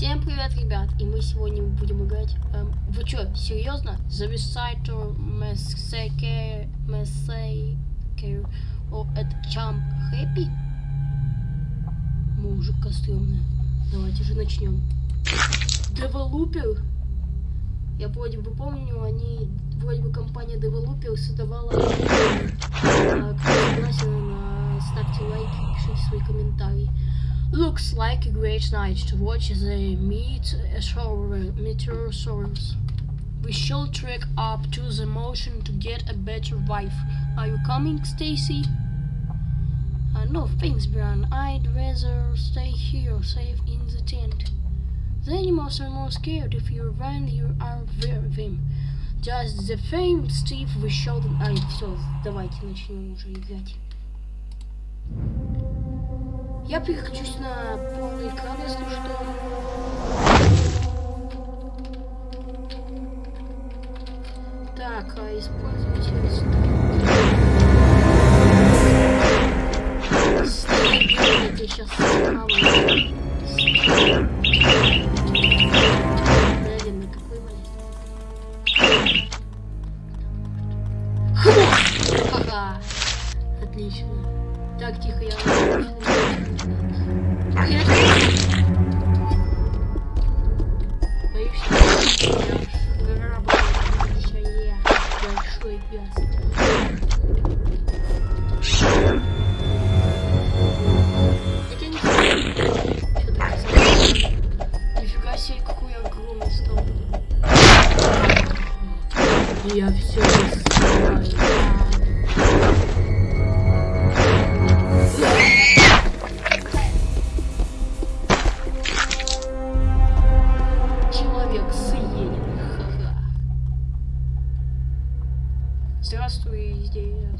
Всем привет, ребят! И мы сегодня будем играть... Эм, вы чё, серьезно? The Reciter Massacre... Massacre... О, это Champ Happy? Мужика стрёмная. Давайте же начнем. Developer? Я вроде бы помню, они... Вроде бы компания Developer создавала... Кто согласен, ставьте лайк, пишите свои комментарии. Looks like a great night to watch the meteorosaurs. We should trek up to the mountain to get a better wife. Are you coming, Stacy? Uh, no, thanks, Brian. I'd rather stay here, safe in the tent. The animals are more scared if you run you are with them. Just the same, Steve, we showed them... Ай, все, давайте начнем уже играть. Я переключусь на полный экран, если что. Так, а использовать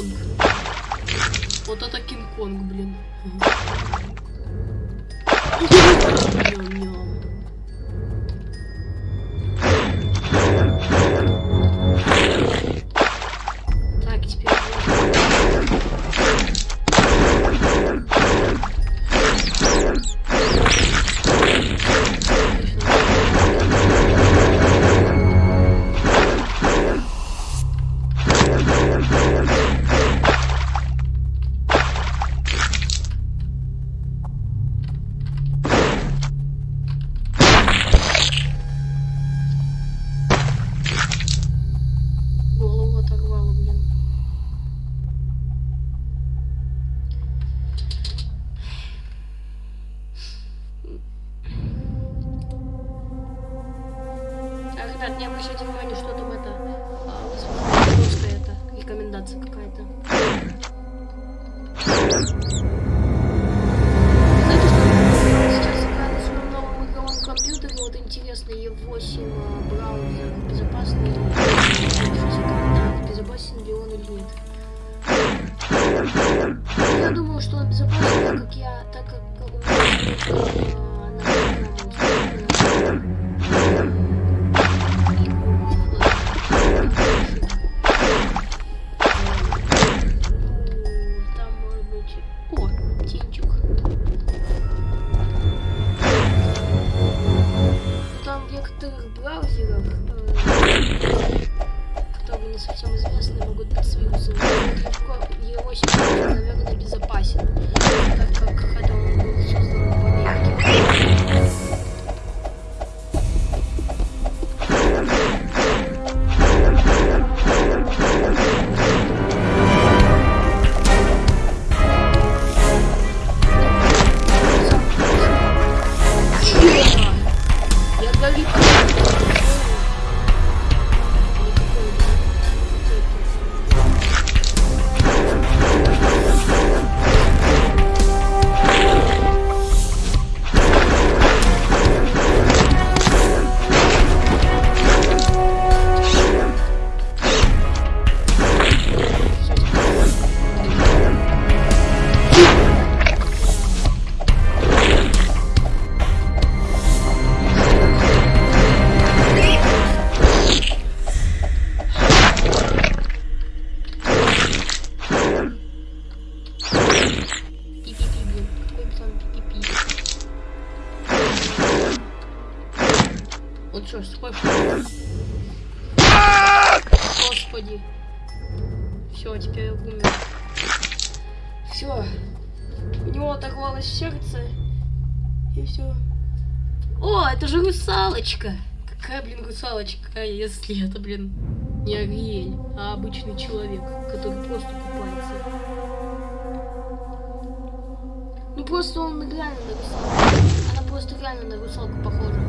Кинг-Конг. Вот это Кинг-Конг, блин. Ням-ням. Русалочка? Какая, блин, гусалочка, если это, блин, не Ариэль, а обычный человек, который просто купается. Ну просто он реально на русалку. Она просто реально на русалку похожа.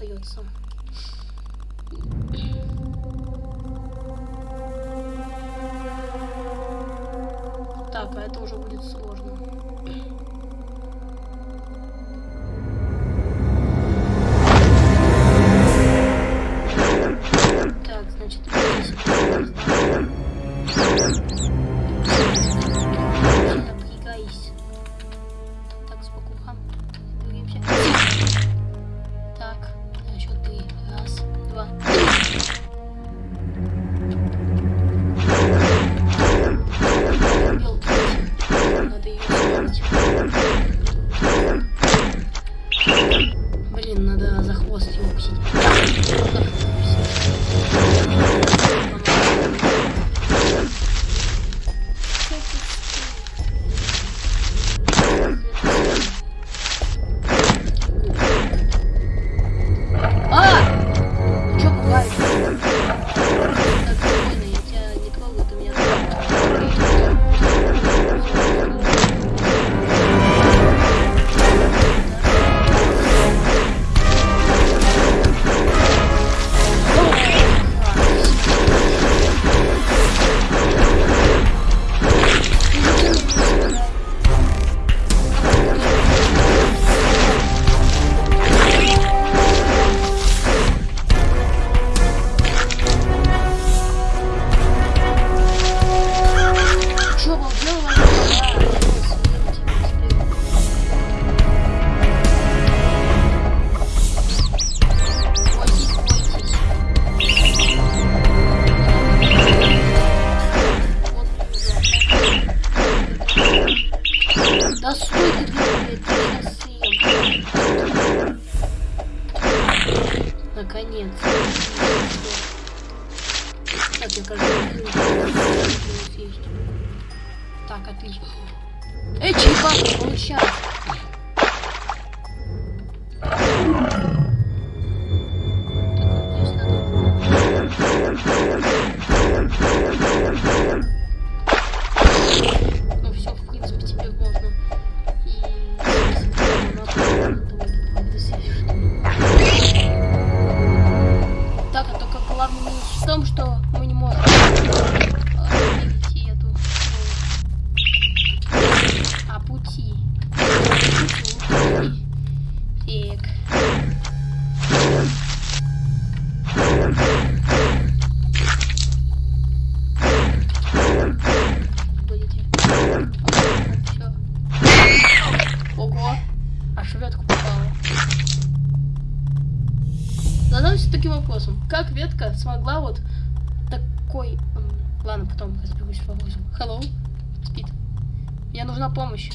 Остается. Так, а это уже будет сложно. В вопросе. Hello? Спит. Мне нужна помощь.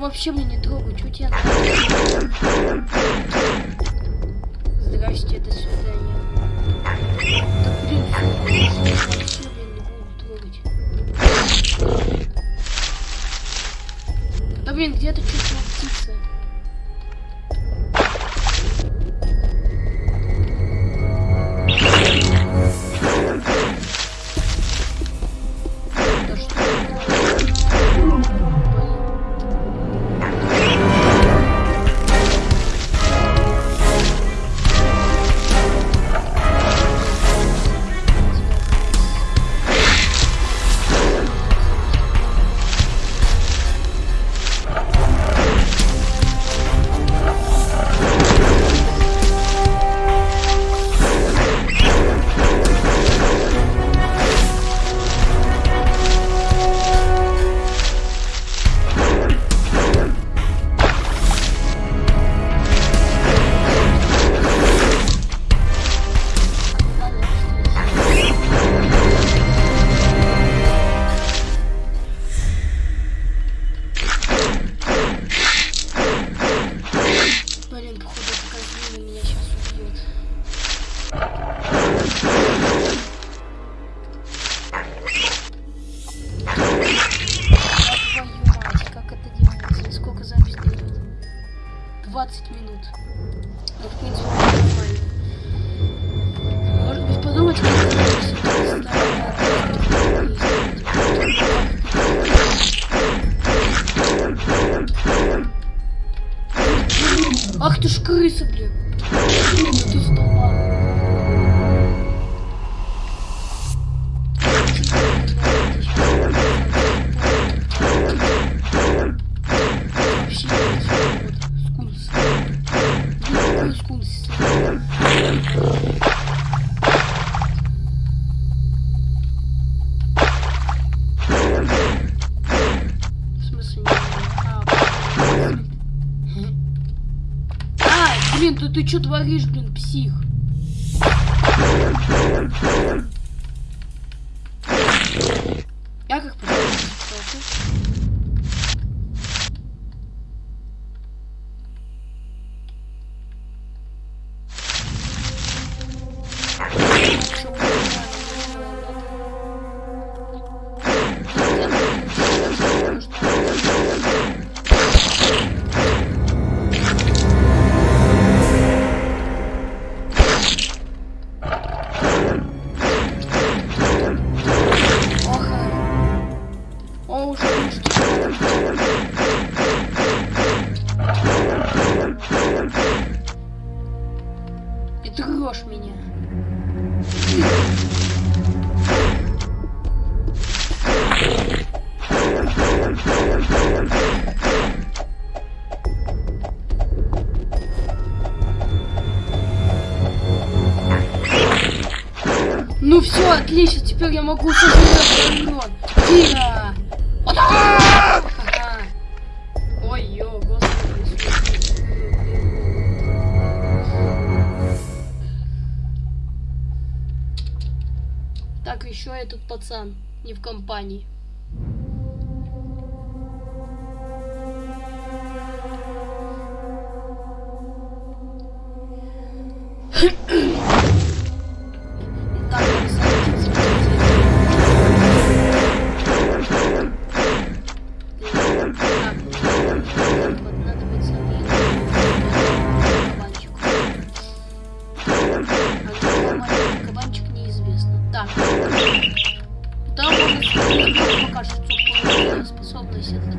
Вообще меня не трогай, что тебя Здрасте, это свидание. Да блин, вообще, блин, не буду трогать. Да блин, где-то чуть-чуть ты что творишь, блин, псих? Ну все, отлично, теперь я могу сожрать дрон. Тира! Пацан не в компании.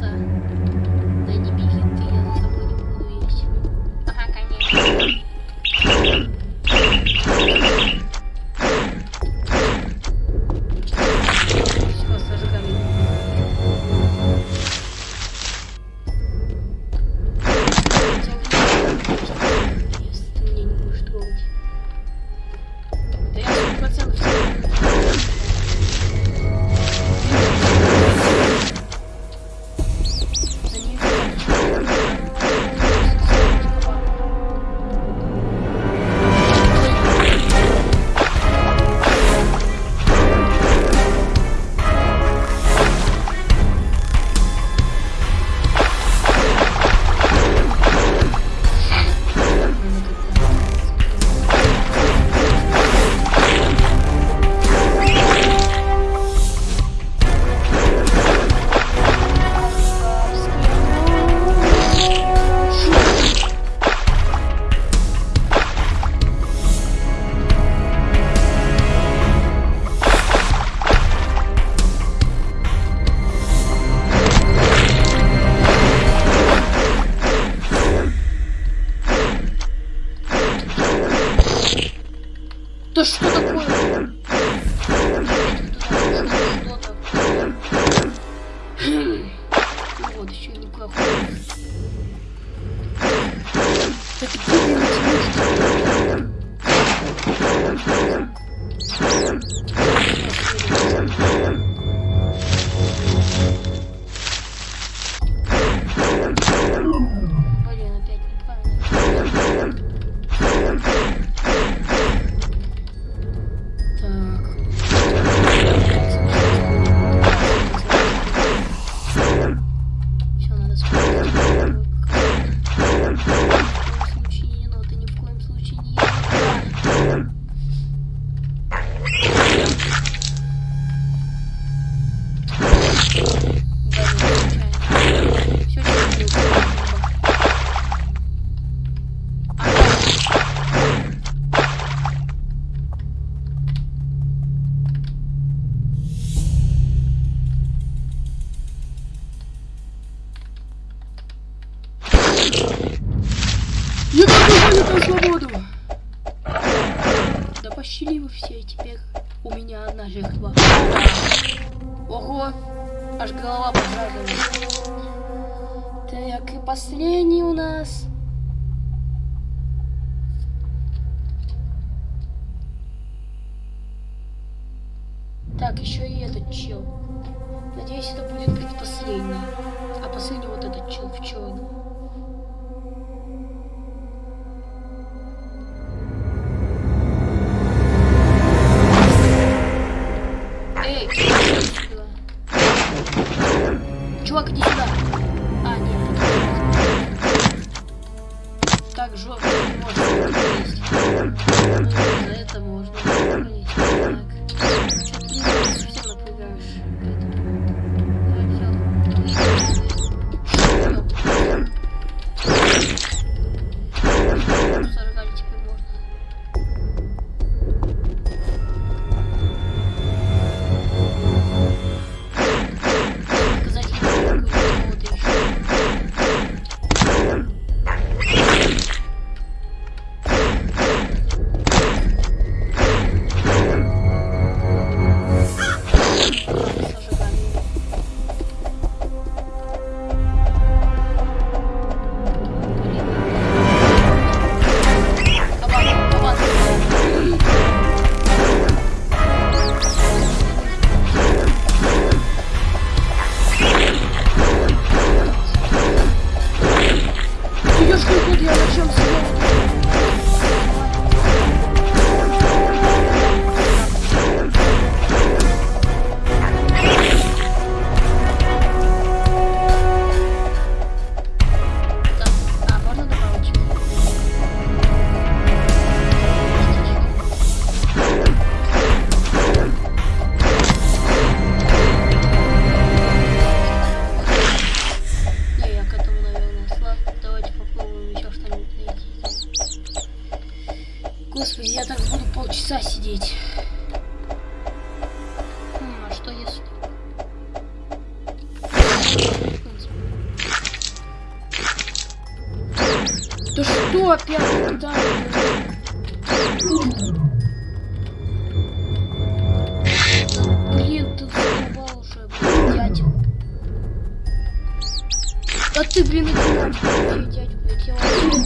Да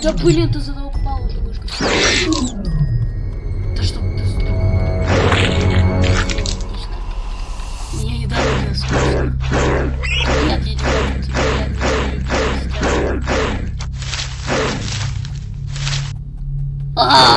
Да блин, ты за него упал уже мышка. Да чтоб ты сдох. Меня не дали мне скучно. Нет, я не дам тебе. А!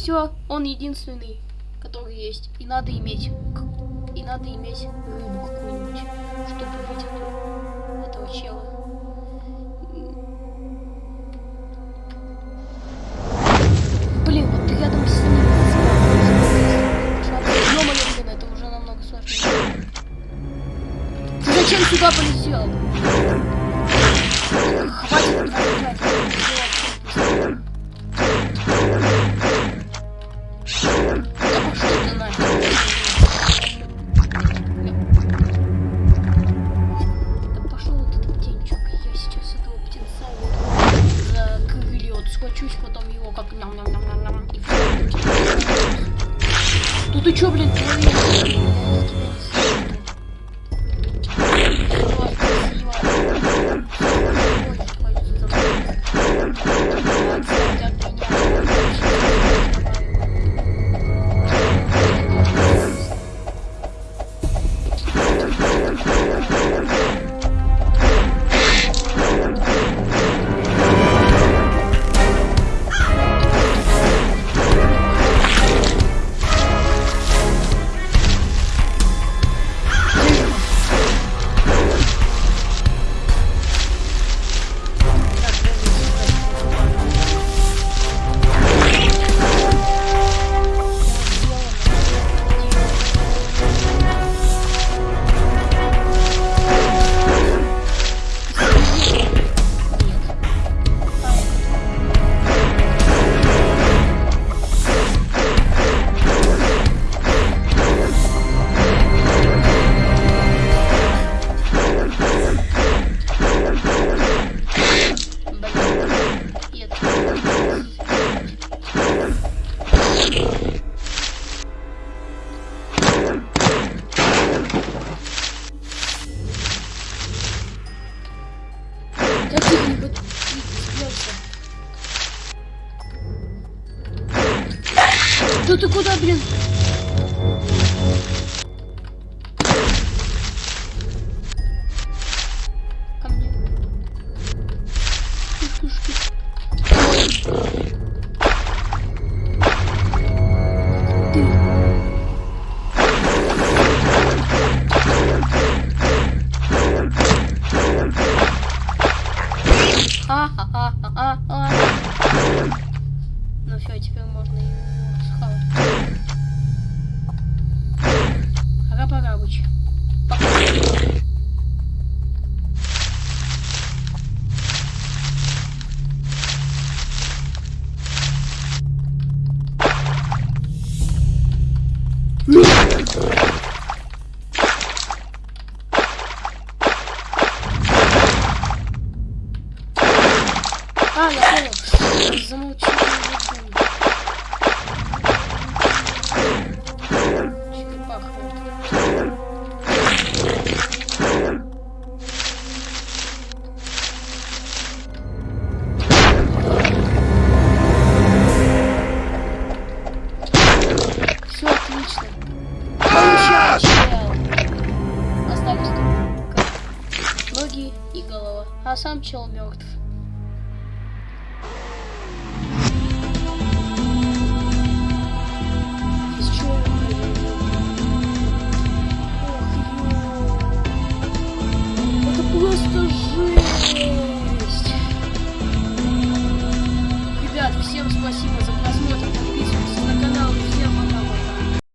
все, он единственный, который есть. И надо иметь, и надо иметь рыбу какую-нибудь, чтобы вытянуть этого чела.